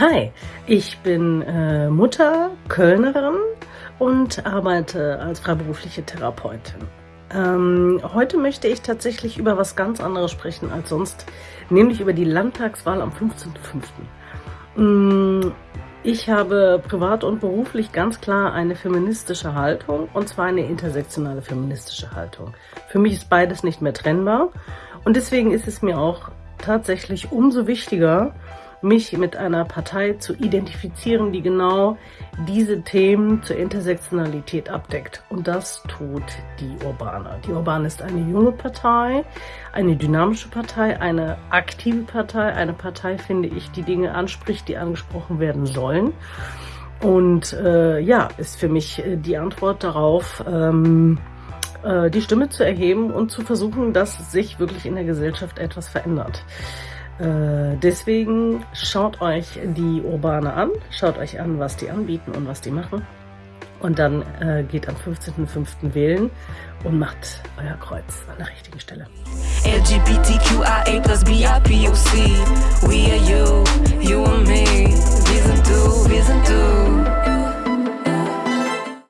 Hi, ich bin äh, Mutter, Kölnerin und arbeite als freiberufliche Therapeutin. Ähm, heute möchte ich tatsächlich über was ganz anderes sprechen als sonst, nämlich über die Landtagswahl am 15.05. Mm, ich habe privat und beruflich ganz klar eine feministische Haltung und zwar eine intersektionale feministische Haltung. Für mich ist beides nicht mehr trennbar und deswegen ist es mir auch tatsächlich umso wichtiger, mich mit einer Partei zu identifizieren, die genau diese Themen zur Intersektionalität abdeckt. Und das tut die Urbane. Die Urbane ist eine junge Partei, eine dynamische Partei, eine aktive Partei, eine Partei, finde ich, die Dinge anspricht, die angesprochen werden sollen. Und äh, ja, ist für mich äh, die Antwort darauf, ähm, äh, die Stimme zu erheben und zu versuchen, dass sich wirklich in der Gesellschaft etwas verändert. Äh, deswegen schaut euch die Urbane an, schaut euch an, was die anbieten und was die machen. Und dann äh, geht am 15.05. wählen und macht euer Kreuz an der richtigen Stelle. LGBTQIA plus BIPOC, we are you.